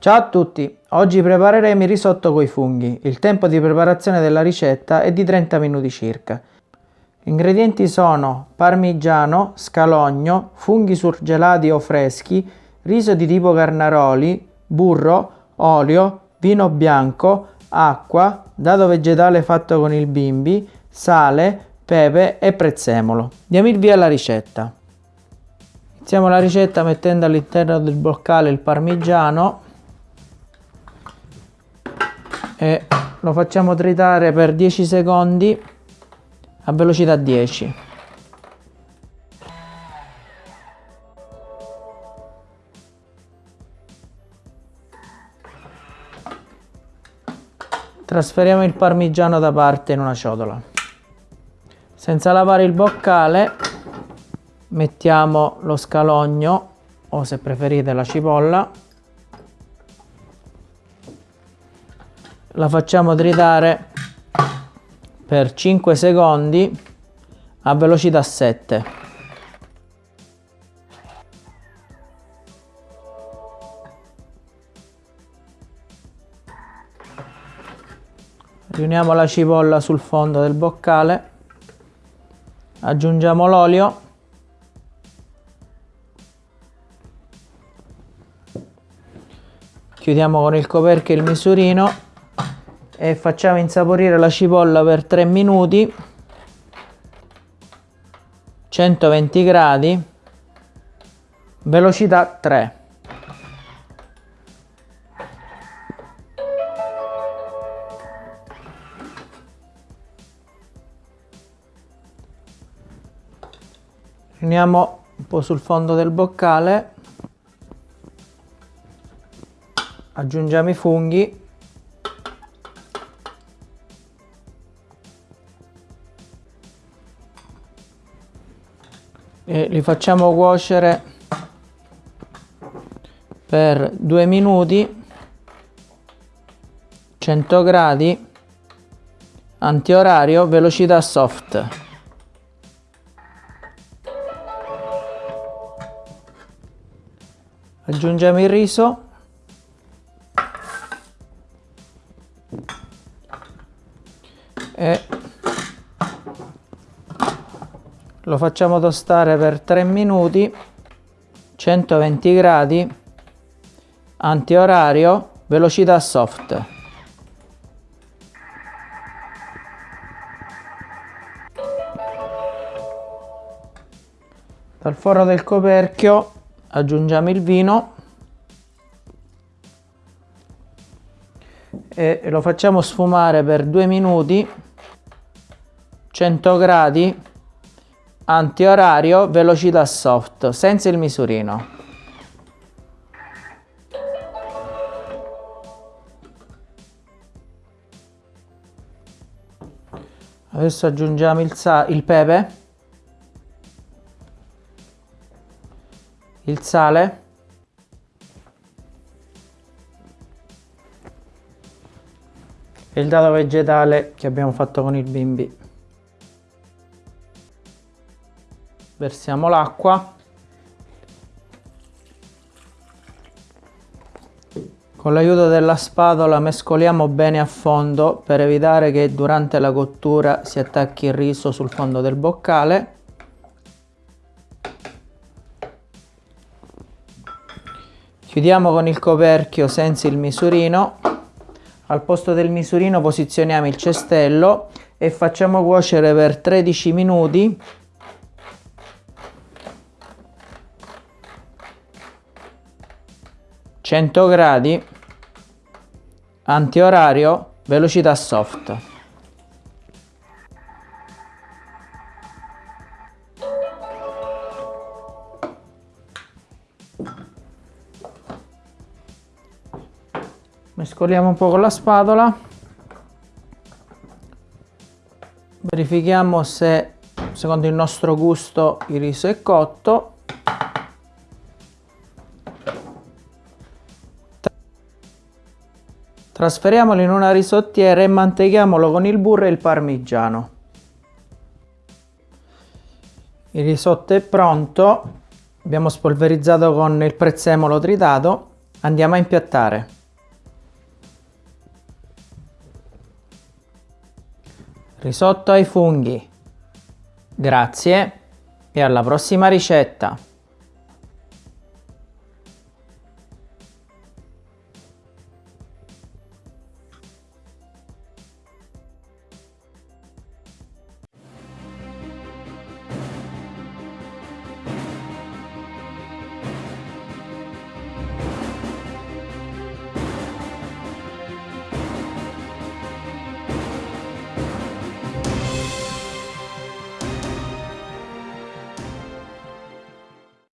Ciao a tutti, oggi prepareremo il risotto coi funghi. Il tempo di preparazione della ricetta è di 30 minuti circa. Gli ingredienti sono parmigiano, scalogno, funghi surgelati o freschi, riso di tipo carnaroli, burro, olio, vino bianco, acqua, dado vegetale fatto con il bimbi, sale, pepe e prezzemolo. Diamo il via alla ricetta. Iniziamo la ricetta mettendo all'interno del boccale il parmigiano e lo facciamo tritare per 10 secondi a velocità 10 trasferiamo il parmigiano da parte in una ciotola. Senza lavare il boccale mettiamo lo scalogno o se preferite la cipolla la facciamo tritare per 5 secondi a velocità 7 riuniamo la cipolla sul fondo del boccale. Aggiungiamo l'olio. Chiudiamo con il coperchio il misurino e facciamo insaporire la cipolla per 3 minuti. 120 gradi. Velocità 3 Riuniamo un po' sul fondo del boccale. Aggiungiamo i funghi e li facciamo cuocere per due minuti 100 gradi antiorario velocità soft. Aggiungiamo il riso. E lo facciamo tostare per 3 minuti 120 gradi antiorario velocità soft. Dal forno del coperchio aggiungiamo il vino e lo facciamo sfumare per 2 minuti 100 gradi antiorario velocità soft senza il misurino. Adesso aggiungiamo il, il pepe. Il sale. Il dado vegetale che abbiamo fatto con il bimbi versiamo l'acqua. Con l'aiuto della spatola mescoliamo bene a fondo per evitare che durante la cottura si attacchi il riso sul fondo del boccale. Chiudiamo con il coperchio senza il misurino. Al posto del misurino posizioniamo il cestello e facciamo cuocere per 13 minuti 100 gradi antiorario velocità soft. Mescoliamo un po' con la spatola. Verifichiamo se secondo il nostro gusto il riso è cotto Trasferiamolo in una risottiera e manteghiamolo con il burro e il parmigiano. Il risotto è pronto, abbiamo spolverizzato con il prezzemolo tritato, andiamo a impiattare. Risotto ai funghi. Grazie e alla prossima ricetta!